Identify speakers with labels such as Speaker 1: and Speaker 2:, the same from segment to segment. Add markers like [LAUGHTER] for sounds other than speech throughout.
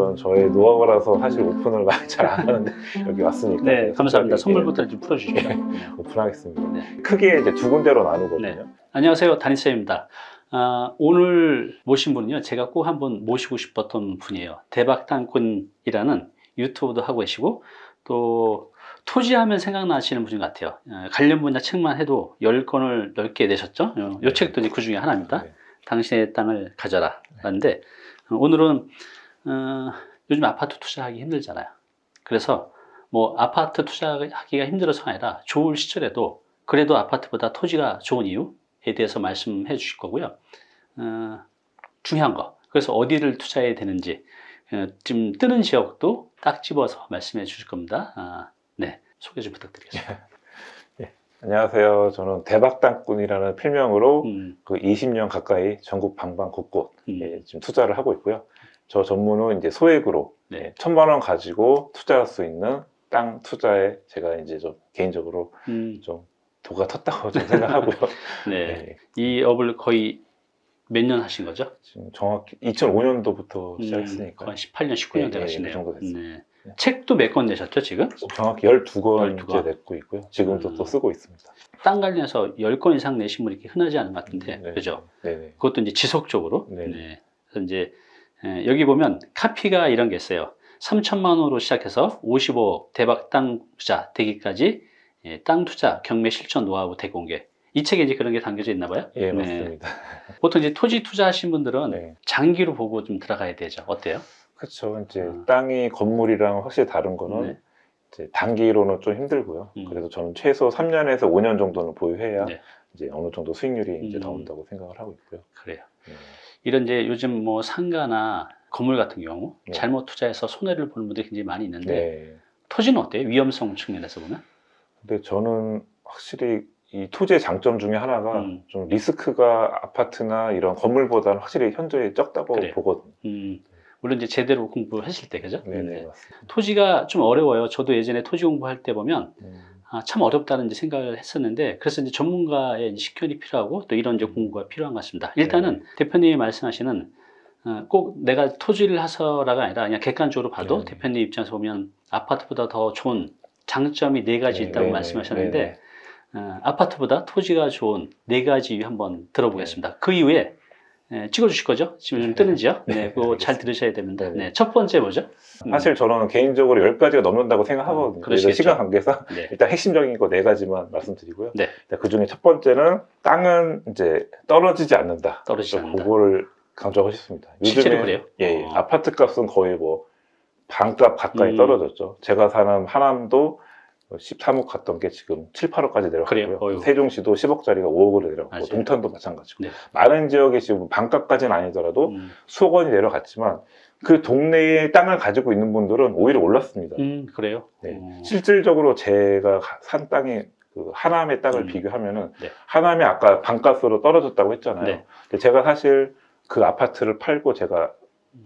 Speaker 1: 이건 저의 노하우라서 사실 오픈을 많이 [LAUGHS] 잘 안 하는데 여기 왔으니까
Speaker 2: 네, 감사합니다.
Speaker 1: 특별히,
Speaker 2: 선물부터 좀 풀어주시죠.
Speaker 1: 예, 오픈하겠습니다.
Speaker 2: 네.
Speaker 1: 크게 이제 두 군데로 나누거든요.
Speaker 2: 네. 안녕하세요. 다니쌤입니다. 아, 오늘 모신 분은요, 제가 꼭 한번 모시고 싶었던 분이에요. 대박당꾼이라는 유튜브도 하고 계시고, 또 토지하면 생각나시는 분인 것 같아요. 어, 관련 분야 책만 해도 10권을 넓게 내셨죠? 어, 이 책도 이제 그 중에 하나입니다.
Speaker 1: 네.
Speaker 2: 당신의 땅을 가져라. 라는데, 어, 오늘은, 어, 요즘 아파트 투자하기 힘들잖아요. 그래서 뭐 아파트 투자하기가 힘들어서가 아니라 좋을 시절에도 그래도 아파트보다 토지가 좋은 이유에 대해서 말씀해 주실 거고요. 어, 중요한 거. 그래서 어디를 투자해야 되는지 어, 지금 뜨는 지역도 딱 집어서 말씀해 주실 겁니다. 아, 네, 소개 좀 부탁드리겠습니다. [LAUGHS]
Speaker 1: 안녕하세요. 저는 대박당꾼이라는 필명으로
Speaker 2: 음,
Speaker 1: 그 20년 가까이 전국 방방 곳곳
Speaker 2: 음,
Speaker 1: 예, 지금 투자를 하고 있고요. 저 전문은 이제 소액으로
Speaker 2: 네.
Speaker 1: 예, 천만 원 가지고 투자할 수 있는 땅 투자에 제가 이제 좀 개인적으로
Speaker 2: 음,
Speaker 1: 좀 도가 텄다고 좀 생각하고요. [LAUGHS]
Speaker 2: 네.
Speaker 1: 예,
Speaker 2: 이 업을 거의 몇 년 하신 거죠?
Speaker 1: 지금 정확히 2005년도부터 시작했으니까
Speaker 2: 거의 18년, 19년
Speaker 1: 예, 예,
Speaker 2: 돼가시네요.
Speaker 1: 그 정도 됐어요.
Speaker 2: 네.
Speaker 1: 네.
Speaker 2: 책도 몇 권 내셨죠, 지금?
Speaker 1: 정확히 12권
Speaker 2: 12권.
Speaker 1: 이제 냈고 있고요. 지금도
Speaker 2: 음.
Speaker 1: 또 쓰고 있습니다.
Speaker 2: 땅 관련해서 10건 이상 내신 분이 이렇게 흔하지 않은 것 같은데,
Speaker 1: 네,
Speaker 2: 그죠?
Speaker 1: 네네.
Speaker 2: 그것도 이제 지속적으로.
Speaker 1: 네.
Speaker 2: 네. 그래서 이제 에, 여기 보면 카피가 이런 게 있어요. 3천만 원으로 시작해서 55억 대박 땅 투자 되기까지 예, 땅 투자 경매 실전 노하우 대공개. 이 책에 이제 그런 게 담겨져 있나 봐요.
Speaker 1: 예,
Speaker 2: 네.
Speaker 1: 맞습니다.
Speaker 2: 보통 이제 토지 투자하신 분들은
Speaker 1: 네.
Speaker 2: 장기로 보고 좀 들어가야 되죠. 어때요?
Speaker 1: 그렇죠. 이제
Speaker 2: 아.
Speaker 1: 땅이 건물이랑 확실히 다른 거는
Speaker 2: 네.
Speaker 1: 이제 단기로는 좀 힘들고요.
Speaker 2: 음.
Speaker 1: 그래서 저는 최소 3년에서 5년 정도는 보유해야
Speaker 2: 네.
Speaker 1: 이제 어느 정도 수익률이 이제
Speaker 2: 음.
Speaker 1: 나온다고 생각을 하고 있고요.
Speaker 2: 그래요.
Speaker 1: 네.
Speaker 2: 이런 이제 요즘 뭐 상가나 건물 같은 경우
Speaker 1: 네.
Speaker 2: 잘못 투자해서 손해를 보는 분들이 굉장히 많이 있는데
Speaker 1: 네.
Speaker 2: 토지는 어때요? 위험성 측면에서 보면?
Speaker 1: 근데 저는 확실히 이 토지의 장점 중에 하나가
Speaker 2: 음.
Speaker 1: 좀 리스크가 아파트나 이런 건물보다는 확실히 현저히 적다고
Speaker 2: 그래요.
Speaker 1: 보거든요.
Speaker 2: 음, 물론 이제 제대로 공부했을 때 그죠?
Speaker 1: 네네
Speaker 2: 네.
Speaker 1: 맞습니다.
Speaker 2: 토지가 좀 어려워요. 저도 예전에 토지 공부할 때 보면
Speaker 1: 음,
Speaker 2: 아, 참 어렵다는 이제 생각을 했었는데 그래서 이제 전문가의 식견이 필요하고 또 이런 이제 공부가 필요한 것 같습니다. 일단은 대표님이 말씀하시는 어, 꼭 내가 토지를 해서라가 아니라 그냥 객관적으로 봐도
Speaker 1: 네.
Speaker 2: 대표님 입장에서 보면 아파트보다 더 좋은 장점이 네 가지
Speaker 1: 네,
Speaker 2: 있다고
Speaker 1: 네,
Speaker 2: 말씀하셨는데
Speaker 1: 네, 네.
Speaker 2: 어, 아파트보다 토지가 좋은 네 가지 한번 들어보겠습니다. 그 이후에 예, 찍어주실 거죠? 지금 좀 뜨는 지요? 네,
Speaker 1: 네,
Speaker 2: 그거 잘
Speaker 1: 알겠습니다.
Speaker 2: 들으셔야 됩니다.
Speaker 1: 네, 네.
Speaker 2: 네, 첫 번째 뭐죠? 음,
Speaker 1: 사실 저는 개인적으로 10가지가 넘는다고 생각하거든요.
Speaker 2: 음,
Speaker 1: 그래서
Speaker 2: 그러시겠죠.
Speaker 1: 시간 관계상
Speaker 2: 네.
Speaker 1: 일단 핵심적인 거 네 가지만 말씀드리고요.
Speaker 2: 네.
Speaker 1: 그 중에 첫 번째는 땅은 이제 떨어지지 않는다.
Speaker 2: 떨어지지 않는다.
Speaker 1: 그거를 강조하고 싶습니다.
Speaker 2: 실제로
Speaker 1: 요즘에
Speaker 2: 그래요?
Speaker 1: 예, 예.
Speaker 2: 어.
Speaker 1: 아파트 값은 거의 뭐 반값 가까이
Speaker 2: 음.
Speaker 1: 떨어졌죠. 제가 사는 하남도 13억 갔던 게 지금 7, 8억까지
Speaker 2: 그래요?
Speaker 1: 내려갔고요. 세종시도 10억짜리가 5억으로 내려갔고
Speaker 2: 맞아요.
Speaker 1: 동탄도 마찬가지고
Speaker 2: 네.
Speaker 1: 많은 지역에 지금 반값까지는 아니더라도
Speaker 2: 음,
Speaker 1: 수억 원이 내려갔지만 그 동네에 땅을 가지고 있는 분들은 오히려 올랐습니다.
Speaker 2: 음, 그래요?
Speaker 1: 네.
Speaker 2: 어,
Speaker 1: 실질적으로 제가 가- 산 땅이 그 하남의 땅을
Speaker 2: 음.
Speaker 1: 비교하면은
Speaker 2: 네.
Speaker 1: 하남이 아까 반값으로 떨어졌다고 했잖아요.
Speaker 2: 네.
Speaker 1: 근데 제가 사실 그 아파트를 팔고 제가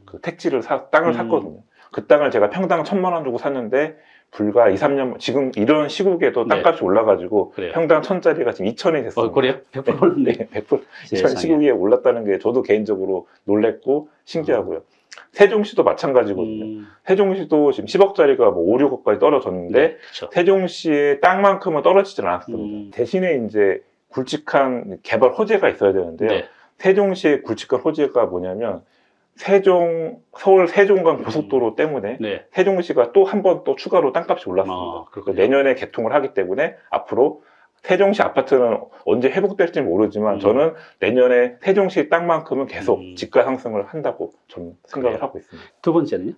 Speaker 1: 그 택지를 사, 땅을
Speaker 2: 음.
Speaker 1: 샀거든요. 그 땅을 제가 평당 천만 원 주고 샀는데 불과 2, 3년 지금 이런 시국에도
Speaker 2: 네.
Speaker 1: 땅값이 올라가지고
Speaker 2: 그래요.
Speaker 1: 평당 천짜리가 지금 2천이 됐어요.
Speaker 2: 어, 그래요? 100% 올랐네. [LAUGHS]
Speaker 1: 네, 100%
Speaker 2: 세상에.
Speaker 1: 2000 시국에 올랐다는 게 저도 개인적으로 놀랬고 신기하고요. 세종시도 마찬가지거든요.
Speaker 2: 음,
Speaker 1: 세종시도 지금 10억짜리가 뭐 5, 6억까지 떨어졌는데
Speaker 2: 네.
Speaker 1: 세종시의 땅만큼은 떨어지질 않았습니다.
Speaker 2: 음.
Speaker 1: 대신에 이제 굵직한 개발 호재가 있어야 되는데요.
Speaker 2: 네.
Speaker 1: 세종시의 굵직한 호재가 뭐냐면 세종 서울 세종간 고속도로 때문에
Speaker 2: 네.
Speaker 1: 세종시가 또 한 번 또 추가로 땅값이 올랐습니다.
Speaker 2: 아.
Speaker 1: 내년에 개통을 하기 때문에 앞으로 세종시 아파트는 언제 회복될지 모르지만
Speaker 2: 음.
Speaker 1: 저는 내년에 세종시 땅만큼은 계속
Speaker 2: 음.
Speaker 1: 집가 상승을 한다고 저는 생각을
Speaker 2: 그래요?
Speaker 1: 하고 있습니다.
Speaker 2: 두 번째는요?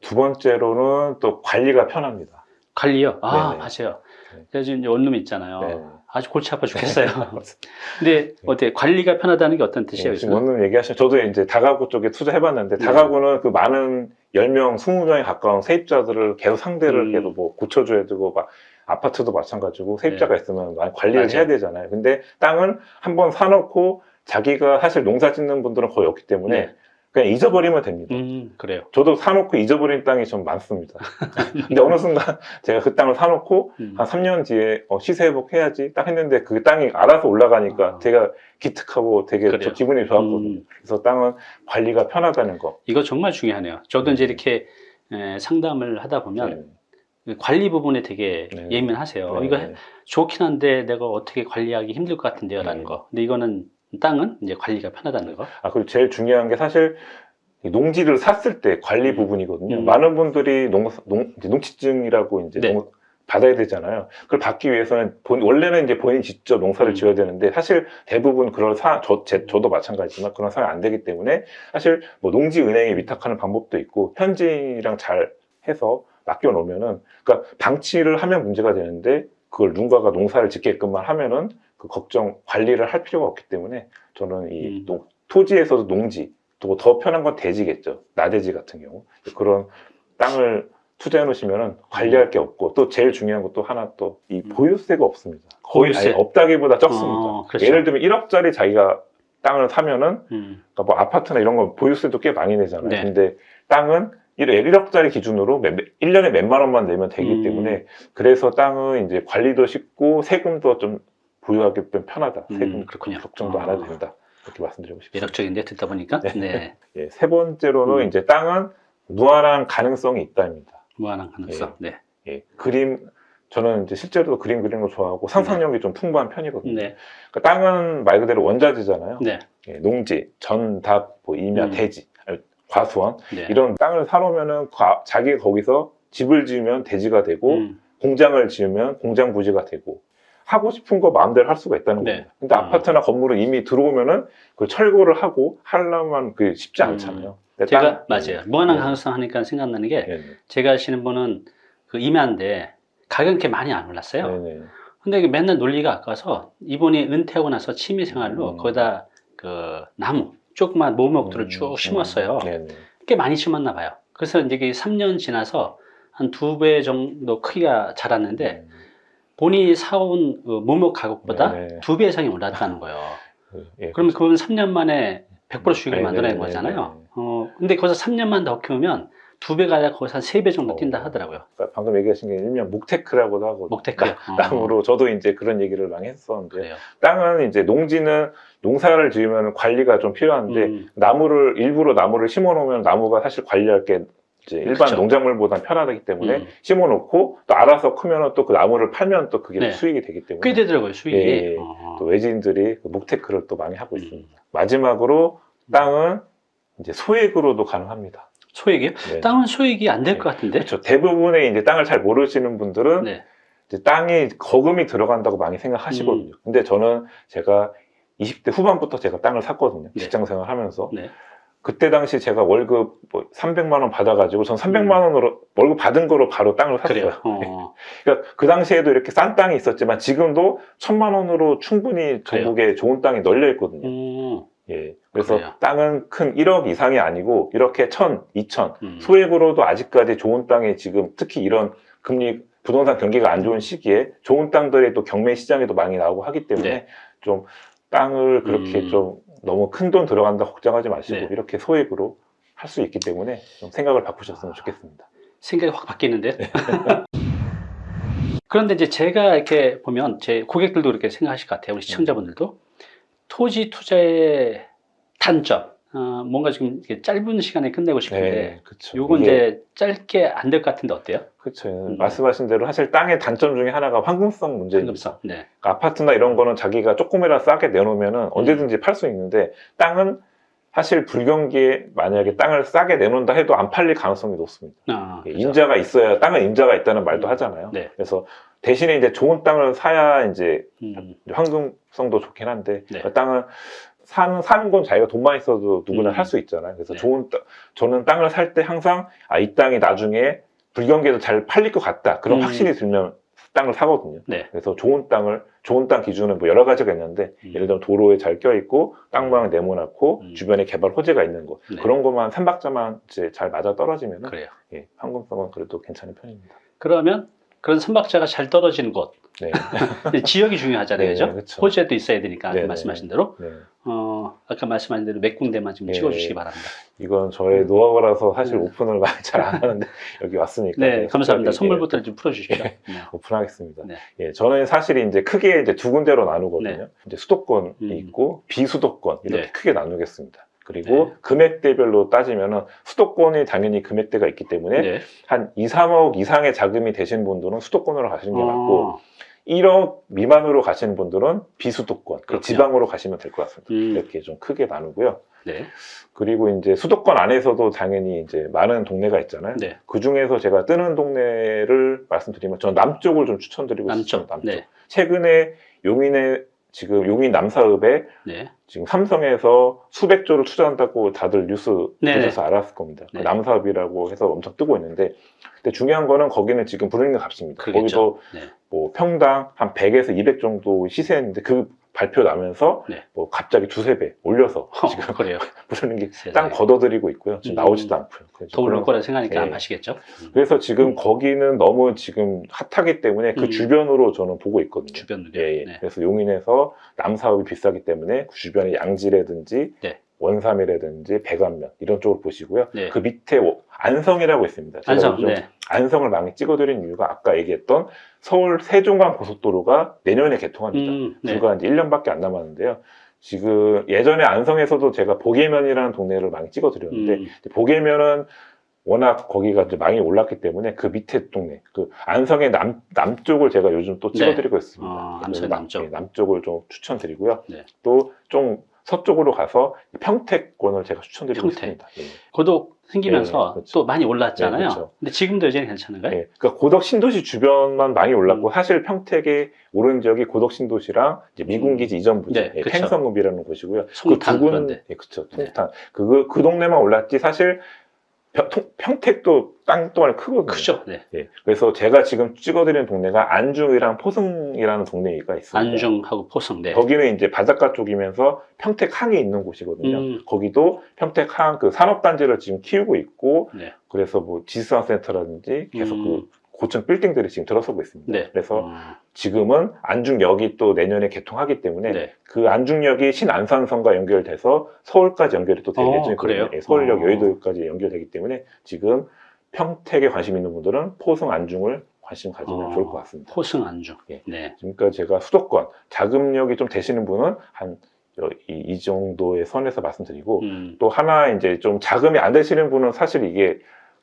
Speaker 1: 두 번째로는 또 관리가 편합니다.
Speaker 2: 관리요. 아,
Speaker 1: 네네.
Speaker 2: 맞아요.
Speaker 1: 네.
Speaker 2: 제가 지금 이제 원룸 있잖아요.
Speaker 1: 네.
Speaker 2: 아주 골치 아파 죽겠어요. [LAUGHS] 근데 어때? 관리가 편하다는 게 어떤 뜻이에요?
Speaker 1: 네, 지금 얘기하신 저도 이제 다가구 쪽에 투자해봤는데
Speaker 2: 네.
Speaker 1: 다가구는 그 많은 10명, 20명에 가까운 세입자들을 계속 상대를
Speaker 2: 음.
Speaker 1: 계속 뭐 고쳐줘야 되고 막 아파트도 마찬가지고 세입자가 있으면 많이 관리를
Speaker 2: 네. 맞아요.
Speaker 1: 해야 되잖아요. 근데 땅은 한번 사놓고 자기가 사실 농사 짓는 분들은 거의 없기 때문에
Speaker 2: 네.
Speaker 1: 그냥 잊어버리면 됩니다.
Speaker 2: 음, 그래요.
Speaker 1: 저도 사놓고 잊어버린 땅이 좀 많습니다. [LAUGHS] 근데 어느 순간 [LAUGHS] 제가 그 땅을 사놓고
Speaker 2: 음.
Speaker 1: 한 3년 뒤에 어, 시세 회복해야지 딱 했는데 그 땅이 알아서 올라가니까
Speaker 2: 아.
Speaker 1: 제가 기특하고 되게. 저 기분이 좋았거든요.
Speaker 2: 음.
Speaker 1: 그래서 땅은 관리가 편하다는 거.
Speaker 2: 이거 정말 중요하네요. 저도 이제 이렇게 에, 상담을 하다 보면
Speaker 1: 네.
Speaker 2: 관리 부분에 되게
Speaker 1: 네.
Speaker 2: 예민하세요.
Speaker 1: 네.
Speaker 2: 이거 좋긴 한데 내가 어떻게 관리하기 힘들 것 같은데요 라는
Speaker 1: 네.
Speaker 2: 거. 근데 이거는 땅은 이제 관리가 편하다는 거.
Speaker 1: 아 그리고 제일 중요한 게 사실 이 농지를 샀을 때 관리
Speaker 2: 음.
Speaker 1: 부분이거든요.
Speaker 2: 음.
Speaker 1: 많은 분들이 농, 농, 이제 농지증이라고 이제
Speaker 2: 네.
Speaker 1: 농- 받아야 되잖아요. 그걸 받기 위해서는 본- 원래는 이제 본인이 직접 농사를
Speaker 2: 음.
Speaker 1: 지어야 되는데 사실 대부분 그런 사, 저, 제, 저도 마찬가지지만 그런 상황이 안 되기 때문에 사실 뭐 농지 은행에 위탁하는 방법도 있고 현지인이랑 잘 해서 맡겨 놓으면은 그러니까 방치를 하면 문제가 되는데 그걸 누군가가 농사를 짓게끔만 하면은 그 걱정 관리를 할 필요가 없기 때문에 저는 이
Speaker 2: 음.
Speaker 1: 농- 토지에서도 농지 또 더 편한 건 대지겠죠 나대지 같은 경우 그런 땅을 투자해 놓으시면은 관리할 게 없고 또 제일 중요한 것도 하나 또이
Speaker 2: 음.
Speaker 1: 보유세가 없습니다 거의
Speaker 2: 보유세.
Speaker 1: 없다기보다 적습니다
Speaker 2: 어, 그렇죠.
Speaker 1: 예를 들면 1억짜리 자기가 땅을 사면은
Speaker 2: 음,
Speaker 1: 그러니까 뭐 아파트나 이런 건 보유세도 꽤 많이 내잖아요.
Speaker 2: 네.
Speaker 1: 근데 땅은 1억짜리 기준으로 1년에 몇만 원만 내면 되기
Speaker 2: 음.
Speaker 1: 때문에 그래서 땅은 이제 관리도 쉽고 세금도 좀 좀 편하다.
Speaker 2: 음,
Speaker 1: 세금
Speaker 2: 그렇군요.
Speaker 1: 걱정도 안
Speaker 2: 아.
Speaker 1: 해도 된다. 이렇게 말씀드리고 싶습니다.
Speaker 2: 매력적인데 듣다 보니까
Speaker 1: 네.
Speaker 2: 네. [LAUGHS]
Speaker 1: 예, 세 번째로는
Speaker 2: 음.
Speaker 1: 이제 땅은 무한한 가능성이 있다입니다.
Speaker 2: 무한한 가능성. 네.
Speaker 1: 예, 그림 저는 이제 실제로도 그림 그리는 거 좋아하고 상상력이 좀 풍부한 편이거든요.
Speaker 2: 네.
Speaker 1: 그러니까 땅은 말 그대로 원자재잖아요.
Speaker 2: 네.
Speaker 1: 예, 농지, 전, 답, 뭐 임야,
Speaker 2: 음.
Speaker 1: 대지, 아니, 과수원
Speaker 2: 네.
Speaker 1: 이런 땅을 사놓으면은 과- 자기가 거기서 집을 지으면 대지가 되고
Speaker 2: 음,
Speaker 1: 공장을 지으면 공장 부지가 되고 하고 싶은 거 마음대로 할 수가 있다는
Speaker 2: 네.
Speaker 1: 겁니다. 근데
Speaker 2: 음.
Speaker 1: 아파트나 건물은 이미 들어오면은 그 철거를 하고 하려면 그 쉽지 않잖아요. 근데
Speaker 2: 음. 제가
Speaker 1: 땅-
Speaker 2: 맞아요. 무한한
Speaker 1: 네.
Speaker 2: 가능성 하니까 생각나는 게
Speaker 1: 네, 네.
Speaker 2: 제가 아시는 분은 그 임야인데 가격이 이렇게 많이 안 올랐어요.
Speaker 1: 네, 네.
Speaker 2: 근데 이게 맨날 논리가 아까워서 이분이 은퇴하고 나서 취미 생활로
Speaker 1: 음.
Speaker 2: 거기다 그 나무 조그만 모목들을
Speaker 1: 음,
Speaker 2: 쭉
Speaker 1: 음.
Speaker 2: 심었어요.
Speaker 1: 네, 네.
Speaker 2: 꽤 많이 심었나 봐요. 그래서 이제 이게 3년 지나서 한 두 배 정도 크기가 자랐는데 본인이 사온 그 모목 가격보다
Speaker 1: 네, 네.
Speaker 2: 두배 이상이 올랐다는 거예요. [LAUGHS]
Speaker 1: 예,
Speaker 2: 그러면 그건 3년 만에 100% 수익을
Speaker 1: 네,
Speaker 2: 만들어낸
Speaker 1: 네, 네,
Speaker 2: 거잖아요.
Speaker 1: 네.
Speaker 2: 어, 근데 거기서 3년만 더 키우면 두 배가 아니라 거기서 한 세 배 정도 뛴다
Speaker 1: 어.
Speaker 2: 하더라고요.
Speaker 1: 그러니까 방금 얘기하신 게 일명 목테크라고도 하고
Speaker 2: 목테크요. 어,
Speaker 1: 땅으로 저도 이제 그런 얘기를 많이 했었는데
Speaker 2: 그래요.
Speaker 1: 땅은 이제 농지는 농사를 지으면 관리가 좀 필요한데
Speaker 2: 음,
Speaker 1: 나무를 일부러 나무를 심어 놓으면 나무가 사실 관리할 게 이제 일반
Speaker 2: 그쵸.
Speaker 1: 농작물보다 편하기 때문에
Speaker 2: 음.
Speaker 1: 심어 놓고 또 알아서 크면 또 그 나무를 팔면 또 그게
Speaker 2: 네.
Speaker 1: 수익이 되기 때문에
Speaker 2: 꽤 되더라고요, 수익이.
Speaker 1: 예, 예.
Speaker 2: 어.
Speaker 1: 또 외지인들이 그 목테크를 또 많이 하고
Speaker 2: 음.
Speaker 1: 있습니다. 마지막으로 땅은 이제 소액으로도 가능합니다.
Speaker 2: 소액이요?
Speaker 1: 네.
Speaker 2: 땅은 소액이 안 될것 같은데?
Speaker 1: 그렇죠. 대부분의 이제 땅을 잘 모르시는 분들은
Speaker 2: 네.
Speaker 1: 땅에 거금이 들어간다고 많이 생각하시거든요.
Speaker 2: 음.
Speaker 1: 근데 저는 제가 20대 후반부터 제가 땅을 샀거든요.
Speaker 2: 네.
Speaker 1: 직장 생활 하면서.
Speaker 2: 네.
Speaker 1: 그때 당시 제가 월급 뭐 300만 원 받아가지고 전 300만 원으로 월급 받은 거로 바로 땅을 샀어요.
Speaker 2: 음. 그래요. [LAUGHS] 어.
Speaker 1: 그러니까 그 당시에도 이렇게 싼 땅이 있었지만 지금도 천만 원으로 충분히 전국에 좋은 땅이 널려 있거든요.
Speaker 2: 음,
Speaker 1: 예. 그래서
Speaker 2: 그래요.
Speaker 1: 땅은 큰 1억 이상이 아니고 이렇게 1000, 2000
Speaker 2: 음.
Speaker 1: 소액으로도 아직까지 좋은 땅에 지금 특히 이런 금리 부동산 경기가 안 좋은 시기에 좋은 땅들이 또 경매 시장에도 많이 나오고 하기 때문에
Speaker 2: 네.
Speaker 1: 좀 땅을 그렇게
Speaker 2: 음.
Speaker 1: 좀 너무 큰 돈 들어간다 걱정하지 마시고
Speaker 2: 네.
Speaker 1: 이렇게 소액으로 할 수 있기 때문에 좀 생각을 바꾸셨으면 좋겠습니다.
Speaker 2: 생각이 확 바뀌는데. [LAUGHS] 그런데 이제 제가 이렇게 보면 제 고객들도 그렇게 생각하실 것 같아요. 우리 시청자분들도 토지 투자의 단점. 어, 뭔가 지금 짧은 시간에 끝내고 싶은데
Speaker 1: 그렇죠.
Speaker 2: 요건 이제 짧게 안 될 것 같은데 어때요?
Speaker 1: 그렇죠.
Speaker 2: 음.
Speaker 1: 말씀하신 대로 사실 땅의 단점 중에 하나가 황금성 문제입니다.
Speaker 2: 황금성. 네.
Speaker 1: 그러니까 아파트나 이런 거는 자기가 조금이라도 싸게 내놓으면 언제든지 팔수 있는데 땅은 사실 불경기에 만약에 땅을 싸게 내놓는다 해도 안 팔릴 가능성이 높습니다.
Speaker 2: 아.
Speaker 1: 임자가 있어야 땅은 임자가 있다는 말도
Speaker 2: 음.
Speaker 1: 하잖아요.
Speaker 2: 네.
Speaker 1: 그래서 대신에 이제 좋은 땅을 사야 이제
Speaker 2: 음,
Speaker 1: 황금성도 좋긴 한데
Speaker 2: 네.
Speaker 1: 그 땅은 사는 사는 건 자기가 돈만 있어도 누구나
Speaker 2: 음.
Speaker 1: 할수 있잖아요. 그래서
Speaker 2: 네.
Speaker 1: 좋은 땅 저는 땅을 살 때 항상 아 이 땅이 나중에 불경기에도 잘 팔릴 것 같다 그런
Speaker 2: 음.
Speaker 1: 확신이 들면 땅을 사거든요.
Speaker 2: 네.
Speaker 1: 그래서 좋은 땅을 좋은 땅 기준은 뭐 여러 가지가 있는데
Speaker 2: 음.
Speaker 1: 예를 들면 도로에 잘 껴 있고 땅 모양 네모나고
Speaker 2: 음.
Speaker 1: 주변에 개발 호재가 있는 거
Speaker 2: 네.
Speaker 1: 그런 것만 삼박자만 이제 잘 맞아 떨어지면
Speaker 2: 그래요.
Speaker 1: 예, 황금성은 그래도 괜찮은 편입니다.
Speaker 2: 그러면 그런 선박자가 잘 떨어지는 곳
Speaker 1: 네.
Speaker 2: 지역이 중요하잖아요, [LAUGHS]
Speaker 1: 네,
Speaker 2: 그죠?
Speaker 1: 그쵸.
Speaker 2: 호주에도 있어야 되니까 아까
Speaker 1: 네, 네.
Speaker 2: 말씀하신 대로
Speaker 1: 네.
Speaker 2: 어, 아까 말씀하신 대로 몇 군데만 지금
Speaker 1: 네.
Speaker 2: 찍어주시기 바랍니다.
Speaker 1: 이건 저의 노하우라서 사실
Speaker 2: 네.
Speaker 1: 오픈을 [LAUGHS] 많이 잘 안 하는데 여기 왔으니까
Speaker 2: 네, 감사합니다. 선물부터 좀 풀어주십시오. [LAUGHS]
Speaker 1: 오픈하겠습니다.
Speaker 2: 네.
Speaker 1: 예, 저는 사실 이제 크게 이제 두 군데로 나누거든요.
Speaker 2: 네.
Speaker 1: 이제 수도권이
Speaker 2: 음.
Speaker 1: 있고 비수도권 이렇게
Speaker 2: 네.
Speaker 1: 크게 나누겠습니다. 그리고
Speaker 2: 네.
Speaker 1: 금액대별로 따지면은 수도권이 당연히 금액대가 있기 때문에
Speaker 2: 네.
Speaker 1: 한 2, 3억 이상의 자금이 되신 분들은 수도권으로 가시는 게 맞고
Speaker 2: 어,
Speaker 1: 1억 미만으로 가시는 분들은 비수도권, 그. 지방으로 가시면 될 것 같습니다.
Speaker 2: 음.
Speaker 1: 이렇게 좀 크게 나누고요.
Speaker 2: 네.
Speaker 1: 그리고 이제 수도권 안에서도 당연히 이제 많은 동네가 있잖아요.
Speaker 2: 네.
Speaker 1: 그 중에서 제가 뜨는 동네를 말씀드리면 저는 남쪽을 좀 추천드리고
Speaker 2: 남쪽.
Speaker 1: 싶습니다. 남쪽.
Speaker 2: 네.
Speaker 1: 최근에 용인에 지금 용인 남사읍에
Speaker 2: 네.
Speaker 1: 지금 삼성에서 수백 조를 투자한다고 다들 뉴스
Speaker 2: 네.
Speaker 1: 보셔서 알았을 겁니다. 그
Speaker 2: 네.
Speaker 1: 남사읍이라고 해서 엄청 뜨고 있는데 근데 중요한 거는 거기는 지금 불리는 값입니다.
Speaker 2: 그러겠죠.
Speaker 1: 거기도
Speaker 2: 네.
Speaker 1: 뭐 평당 한 100에서 200 정도 시세였는데 그 발표 나면서
Speaker 2: 네.
Speaker 1: 뭐 갑자기 두세 배 올려서
Speaker 2: 어,
Speaker 1: 지금
Speaker 2: 그래요. [LAUGHS]
Speaker 1: 부르는 게
Speaker 2: 세상에.
Speaker 1: 땅 걷어들이고 있고요. 지금
Speaker 2: 음.
Speaker 1: 나오지도 않고요.
Speaker 2: 더 오를 거라 생각하니까
Speaker 1: 네.
Speaker 2: 안 마시겠죠? 음.
Speaker 1: 그래서 지금
Speaker 2: 음.
Speaker 1: 거기는 너무 지금 핫하기 때문에 그
Speaker 2: 음.
Speaker 1: 주변으로 저는 보고 있거든요.
Speaker 2: 주변으로.
Speaker 1: 예, 예.
Speaker 2: 네.
Speaker 1: 그래서 용인에서 남사업이 비싸기 때문에 그 주변에 양지라든지
Speaker 2: 네.
Speaker 1: 원삼이라든지 백안면 이런 쪽을 보시고요.
Speaker 2: 네.
Speaker 1: 그 밑에 오- 안성이라고 있습니다. 제가
Speaker 2: 안성. 네.
Speaker 1: 안성을 많이 찍어드린 이유가 아까 얘기했던 서울 세종간 고속도로가 내년에 개통합니다.
Speaker 2: 음, 네.
Speaker 1: 불과 이제 1년밖에 안 남았는데요. 지금 예전에 안성에서도 제가 보계면이라는 동네를 많이 찍어드렸는데
Speaker 2: 음,
Speaker 1: 보계면은 워낙 거기가 이제 많이 올랐기 때문에 그 밑에 동네, 그 안성의 남, 남쪽을 제가 요즘 또 찍어드리고 있습니다.
Speaker 2: 어,
Speaker 1: 그래서
Speaker 2: 안성
Speaker 1: 남-
Speaker 2: 남쪽.
Speaker 1: 예, 남쪽을 좀 추천드리고요.
Speaker 2: 네.
Speaker 1: 또좀 서쪽으로 가서 평택권을 제가 추천드리고
Speaker 2: 평택.
Speaker 1: 있습니다. 예.
Speaker 2: 고독 생기면서
Speaker 1: 네, 그렇죠.
Speaker 2: 또 많이 올랐잖아요.
Speaker 1: 네, 그렇죠.
Speaker 2: 근데 지금도 여전히 괜찮은가요?
Speaker 1: 예, 그러니까 고덕 신도시 주변만 많이 올랐고
Speaker 2: 음.
Speaker 1: 사실 평택의 오른 지역이 고덕 신도시랑 미군기지 이전 부지,
Speaker 2: 네,
Speaker 1: 예. 팽성읍이라는 곳이고요.
Speaker 2: 송탄
Speaker 1: 그두
Speaker 2: 그런데.
Speaker 1: 군, 예, 그쵸,
Speaker 2: 네.
Speaker 1: 송탄. 그, 그 동네만 올랐지 사실 평- 평택도 땅 동안이 크거든요.
Speaker 2: 크죠. 네.
Speaker 1: 예, 그래서 제가 지금 찍어드리는 동네가 안중이랑 포승이라는 동네가 있습니다.
Speaker 2: 안중하고 포성. 네.
Speaker 1: 거기는 이제 바닷가 쪽이면서 평택항이 있는 곳이거든요.
Speaker 2: 음.
Speaker 1: 거기도 평택항 그 산업단지를 지금 키우고 있고
Speaker 2: 네.
Speaker 1: 그래서 뭐 지수산센터라든지 계속
Speaker 2: 음.
Speaker 1: 그 고층 빌딩들이 지금 들어서고 있습니다.
Speaker 2: 네.
Speaker 1: 그래서
Speaker 2: 음,
Speaker 1: 지금은 안중역이 또 내년에 개통하기 때문에
Speaker 2: 네.
Speaker 1: 그 안중역이 신안산선과 연결돼서 서울까지 연결이 또 될
Speaker 2: 어,
Speaker 1: 예정이거든요.
Speaker 2: 그래요?
Speaker 1: 예, 서울역
Speaker 2: 어.
Speaker 1: 여의도까지 연결되기 때문에 지금 평택에 관심 있는 분들은 포승 안중을 관심 가지면
Speaker 2: 어.
Speaker 1: 좋을 것 같습니다.
Speaker 2: 포승 안중.
Speaker 1: 예.
Speaker 2: 네.
Speaker 1: 지금까지 제가 수도권 자금력이 좀 되시는 분은 한 이, 이 정도의 선에서 말씀드리고
Speaker 2: 음,
Speaker 1: 또 하나 이제 좀 자금이 안 되시는 분은 사실 이게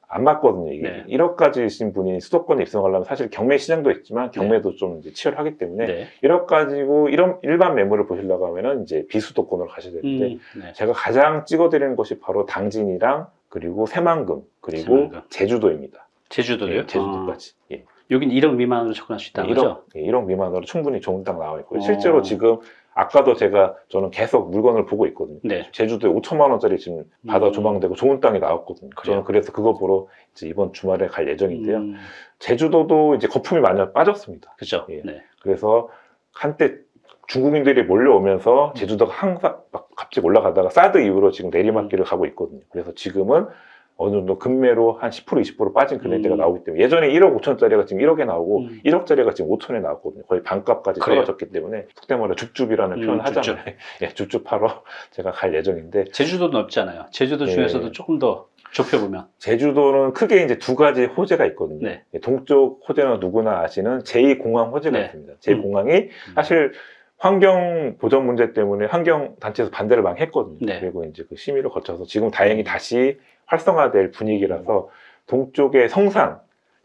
Speaker 1: 안 맞거든요. 이게
Speaker 2: 네.
Speaker 1: 1억까지신 분이 수도권에 입성하려면 사실 경매 시장도 있지만 경매도 좀 이제 치열하기 때문에
Speaker 2: 네.
Speaker 1: 1억 가지고 이런 일반 매물을 보시려고 하면은 이제 비수도권으로 가셔야 되는데
Speaker 2: 음, 네.
Speaker 1: 제가 가장 찍어드리는 곳이 바로 당진이랑 그리고 새만금 그리고
Speaker 2: 새만금.
Speaker 1: 제주도입니다.
Speaker 2: 제주도요?
Speaker 1: 예, 제주도까지. 예.
Speaker 2: 어, 여긴 1억 미만으로 접근할 수 있다는
Speaker 1: 1억,
Speaker 2: 거죠?
Speaker 1: 예, 1억 미만으로 충분히 좋은 땅 나와 있고요.
Speaker 2: 어.
Speaker 1: 실제로 지금 아까도 제가 저는 계속 물건을 보고 있거든요.
Speaker 2: 네.
Speaker 1: 제주도에 5천만 원짜리 지금 바다
Speaker 2: 음.
Speaker 1: 조망되고 좋은 땅이 나왔거든요.
Speaker 2: 그래요?
Speaker 1: 저는 그래서 그거 보러 이제 이번 주말에 갈 예정인데요.
Speaker 2: 음,
Speaker 1: 제주도도 이제 거품이 많이 빠졌습니다.
Speaker 2: 그죠.
Speaker 1: 예.
Speaker 2: 네.
Speaker 1: 그래서 한때 중국인들이 몰려오면서 제주도가 항상 막 갑자기 올라가다가 사드 이후로 지금 내리막길을 가고 있거든요. 그래서 지금은 어느 정도 금매로 한 10% 20% 빠진 금액대가
Speaker 2: 음.
Speaker 1: 나오기 때문에 예전에 1억 5천짜리가 지금 1억에 나오고
Speaker 2: 음.
Speaker 1: 1억짜리가 지금 5천에 나왔거든요. 거의 반값까지
Speaker 2: 그래요?
Speaker 1: 떨어졌기 때문에 말로 줍줍이라는
Speaker 2: 음,
Speaker 1: 표현을
Speaker 2: 줍줍.
Speaker 1: 하잖아요. [LAUGHS] 예, 줍줍 하러 [LAUGHS] 제가 갈 예정인데
Speaker 2: 제주도도 넓잖아요. 제주도
Speaker 1: 예.
Speaker 2: 중에서도 조금 더 좁혀보면.
Speaker 1: 제주도는 크게 이제 두 가지 호재가 있거든요.
Speaker 2: 네.
Speaker 1: 예, 동쪽 호재는 누구나 아시는 제2공항 호재가
Speaker 2: 네.
Speaker 1: 있습니다. 제2공항이 사실 환경 보전 문제 때문에 환경 단체에서 반대를 많이 했거든요.
Speaker 2: 네.
Speaker 1: 그리고 이제 그 심의를 거쳐서 지금 다행히 다시 활성화될 분위기라서 동쪽의 성산,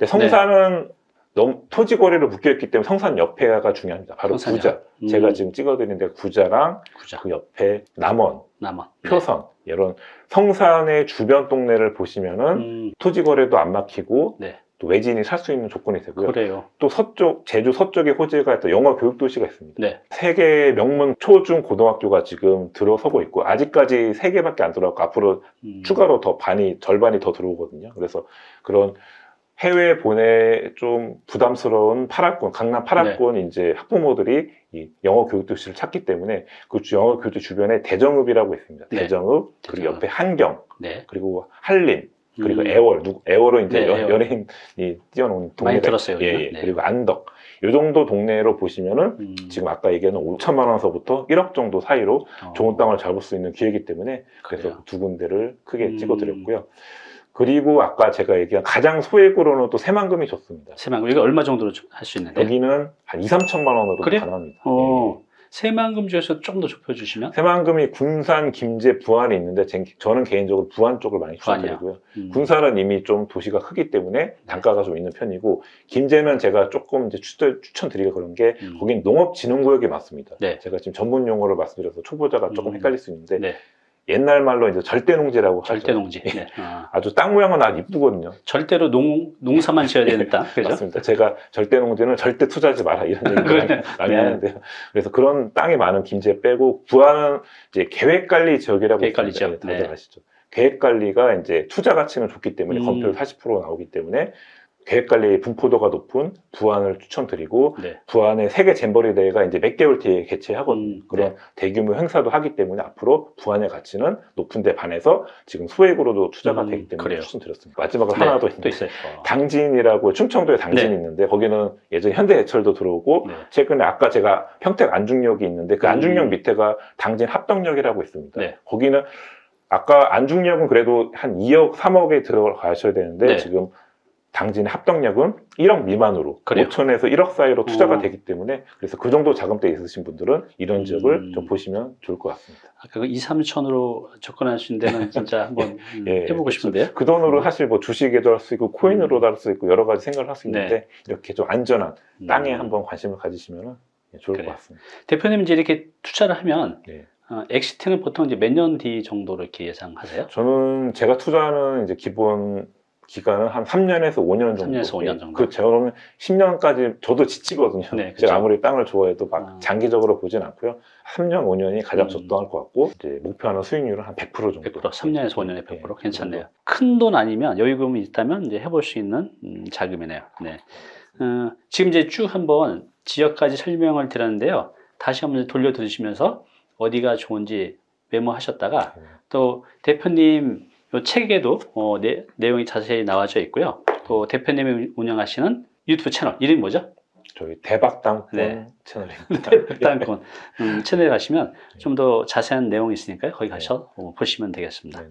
Speaker 1: 성산은 너무 토지 거래로 묶여 있기 때문에 성산 옆에가 중요합니다. 바로
Speaker 2: 성산이요?
Speaker 1: 구자.
Speaker 2: 음,
Speaker 1: 제가 지금 찍어드린 데 구자랑
Speaker 2: 구자,
Speaker 1: 그 옆에 남원,
Speaker 2: 남원. 네.
Speaker 1: 표선 이런 성산의 주변 동네를 보시면은
Speaker 2: 음,
Speaker 1: 토지 거래도 안 막히고
Speaker 2: 네.
Speaker 1: 또 외지인이 살 수 있는 조건이 되고요.
Speaker 2: 그래요.
Speaker 1: 또 서쪽 제주 서쪽에 호재가 또 영어 교육 도시가 있습니다.
Speaker 2: 네.
Speaker 1: 세계 명문 초중 고등학교가 지금 들어서고 있고 아직까지 세 개밖에 안 들어갔고 앞으로
Speaker 2: 음,
Speaker 1: 추가로 더 반이 절반이 더 들어오거든요. 그래서 그런 해외 보내 좀 부담스러운 8학군 강남 8학군 이제 학부모들이 이 영어 교육 도시를 찾기 때문에 그 주- 영어 교육 도시 주변에 대정읍이라고 있습니다.
Speaker 2: 네.
Speaker 1: 대정읍 그리고
Speaker 2: 대정읍.
Speaker 1: 옆에 한경
Speaker 2: 네.
Speaker 1: 그리고 한림 그리고
Speaker 2: 음.
Speaker 1: 애월, 누, 애월은 이제
Speaker 2: 네,
Speaker 1: 여-
Speaker 2: 애월.
Speaker 1: 연예인이 뛰어노는 동네.
Speaker 2: 많이 들었어요,
Speaker 1: 예. 예.
Speaker 2: 네.
Speaker 1: 그리고 안덕. 요 정도 동네로 보시면은
Speaker 2: 음.
Speaker 1: 지금 아까 얘기한 5천만 원서부터 1억 정도 사이로
Speaker 2: 어,
Speaker 1: 좋은 땅을 잡을 수 있는 기회이기 때문에 그래서
Speaker 2: 그래요.
Speaker 1: 두 군데를 크게
Speaker 2: 음.
Speaker 1: 찍어드렸고요. 그리고 아까 제가 얘기한 가장 소액으로는 또 새만금이 좋습니다.
Speaker 2: 새만금 이거 얼마 정도로 할 수 있는데?
Speaker 1: 여기는 한 2, 3천만 원으로
Speaker 2: 그래요?
Speaker 1: 가능합니다.
Speaker 2: 어,
Speaker 1: 예.
Speaker 2: 새만금 중에서 좀더 좁혀주시면
Speaker 1: 새만금이 군산, 김제, 부안이 있는데 제- 저는 개인적으로 부안 쪽을 많이? 추천드리고요.
Speaker 2: 음.
Speaker 1: 군산은 이미 좀 도시가 크기 때문에 단가가 좀 있는 편이고 김제는 제가 조금 이제 추천, 추천드리기가 그런 게
Speaker 2: 음.
Speaker 1: 거긴 농업진흥구역이 많습니다.
Speaker 2: 네.
Speaker 1: 제가 지금 전문 용어를 말씀드려서 초보자가 조금
Speaker 2: 음.
Speaker 1: 헷갈릴 수 있는데
Speaker 2: 네.
Speaker 1: 옛날 말로 이제 절대 농지라고 하죠.
Speaker 2: 절대 농지.
Speaker 1: 예.
Speaker 2: 네. 아,
Speaker 1: 아주 땅 모양은 아주 이쁘거든요.
Speaker 2: 절대로 농 농사만 지어야 되는 땅, 그죠?
Speaker 1: 맞습니다. 제가 절대 농지는 절대 투자하지 마라 이런 얘기를 많이, 많이
Speaker 2: 네.
Speaker 1: 하는데요. 그래서 그런 땅이 많은 김제 빼고 부안은 이제 계획관리 지역이라고
Speaker 2: 계획관리. 지역.
Speaker 1: 예, 다들
Speaker 2: 네.
Speaker 1: 아시죠? 계획관리가 이제 투자 가치는 좋기 때문에
Speaker 2: 음.
Speaker 1: 검토율 40% 나오기 때문에 계획관리 분포도가 높은 부안을 추천드리고
Speaker 2: 네.
Speaker 1: 부안의 세계 잼버리 대회가 이제 몇 개월 뒤에 개최하거든요.
Speaker 2: 음,
Speaker 1: 그런
Speaker 2: 네.
Speaker 1: 대규모 행사도 하기 때문에 앞으로 부안의 가치는 높은데 반해서 지금 소액으로도 투자가
Speaker 2: 음,
Speaker 1: 되기 때문에
Speaker 2: 그래요.
Speaker 1: 추천드렸습니다. 마지막으로
Speaker 2: 네,
Speaker 1: 하나
Speaker 2: 더또
Speaker 1: 있는데
Speaker 2: 있어요. 어.
Speaker 1: 당진이라고 충청도에 당진이
Speaker 2: 네.
Speaker 1: 있는데 거기는 예전에 현대해철도 들어오고
Speaker 2: 네.
Speaker 1: 최근에 아까 제가 평택 안중역이 있는데 그
Speaker 2: 음.
Speaker 1: 안중역 밑에가 당진 합덕역이라고 있습니다.
Speaker 2: 네.
Speaker 1: 거기는 아까 안중역은 그래도 한 2억, 3억에 들어가셔야 되는데
Speaker 2: 네.
Speaker 1: 지금 당진 합덕역은 1억 미만으로
Speaker 2: 그래요?
Speaker 1: 5천에서 1억 사이로 투자가
Speaker 2: 어.
Speaker 1: 되기 때문에 그래서 그 정도 자금대 있으신 분들은 이런 지역을
Speaker 2: 음.
Speaker 1: 좀 보시면 좋을 것 같습니다.
Speaker 2: 아까 그 2, 3천으로 접근할 수 있는 데는 진짜 한번 [LAUGHS] 음,
Speaker 1: 예,
Speaker 2: 해보고. 싶은데요.
Speaker 1: 그 돈으로 사실 뭐 주식에도 할 수 있고 코인으로도 할 수 있고 여러 가지 생각을 할수
Speaker 2: 네.
Speaker 1: 있는데 이렇게 좀 안전한
Speaker 2: 음.
Speaker 1: 땅에 한번 관심을 가지시면 좋을
Speaker 2: 그래요.
Speaker 1: 것 같습니다.
Speaker 2: 대표님 이제 이렇게 투자를 하면
Speaker 1: 네.
Speaker 2: 어, exit는 보통 이제 몇 년 뒤 정도로 이렇게 예상하세요?
Speaker 1: 저는 제가 투자하는 이제 기본 기간은 한 3년에서 5년 정도.
Speaker 2: 3년에서 5년 정도.
Speaker 1: 그 저는 10년까지 저도 지치거든요.
Speaker 2: 네.
Speaker 1: 제가 아무리 땅을 좋아해도 막
Speaker 2: 아.
Speaker 1: 장기적으로 보진 않고요. 3년, 5년이 가장
Speaker 2: 음.
Speaker 1: 적당할 것 같고 이제 목표하는 수익률은 한 100% 정도.
Speaker 2: 100% 3년에서 5년에 100%
Speaker 1: 네,
Speaker 2: 괜찮네요. 큰 돈 아니면 여유금이 있다면 이제 해볼 수 있는 음, 자금이네요. 네. 어, 지금 이제 쭉 한번 지역까지 설명을 드렸는데요. 다시 한번 돌려 들으시면서 어디가 좋은지 메모하셨다가
Speaker 1: 네.
Speaker 2: 또 대표님 요 책에도 어, 내, 내용이 자세히 나와져 있고요. 또 대표님이 운영하시는 유튜브 채널 이름이 뭐죠?
Speaker 1: 저희 대박 땅권
Speaker 2: 네.
Speaker 1: 채널입니다. [LAUGHS]
Speaker 2: 땅권 음, 채널에 가시면 좀 더 자세한 내용이 있으니까요. 거기 가서 어, 보시면 되겠습니다.
Speaker 1: 네.